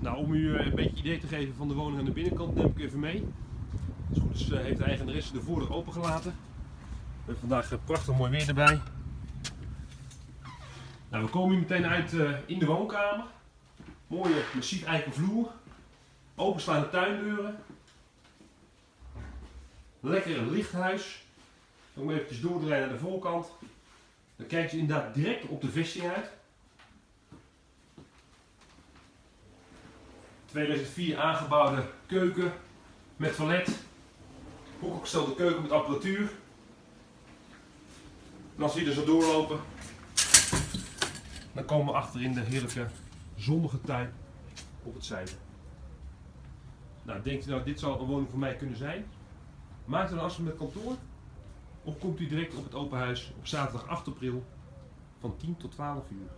Nou, om u eh, een beetje idee te geven van de woning aan de binnenkant neem ik even mee. Als goed eh, heeft de eigenaresse de voordeur opengelaten. We hebben vandaag eh, prachtig mooi weer erbij. Nou, we komen hier meteen uit in de woonkamer. Mooie massief eiken vloer. Openslaande tuindeuren. Lekker lichthuis. Moet even doordraaien naar de voorkant. Dan kijk je inderdaad direct op de vesting uit. 2004 aangebouwde keuken met toilet. Hoekgestelde keuken met apparatuur. En als we hier er zo doorlopen, dan komen we achter in de heerlijke zonnige tuin op het zuiden. Nou, denkt u nou, dit zou een woning voor mij kunnen zijn? Maakt u dan afspraak met kantoor? Of komt u direct op het open huis op zaterdag 8 april van 10 tot 12 uur?